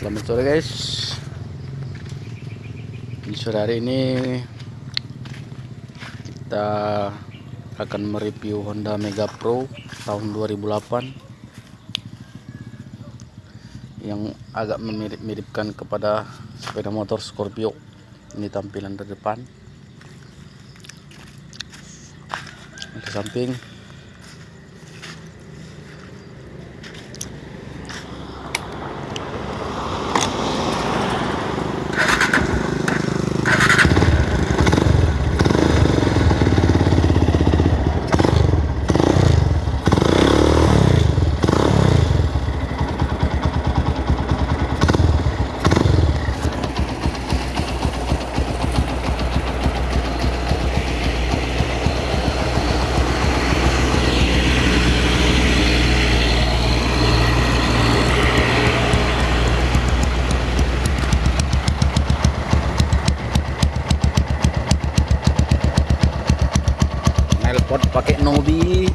Selamat sore guys. Di sore hari ini Kita akan mereview Honda Mega Pro tahun 2008 Yang agak memirip-miripkan kepada sepeda motor Scorpio. Ini tampilan dari depan Di samping nelpot pakai Nobi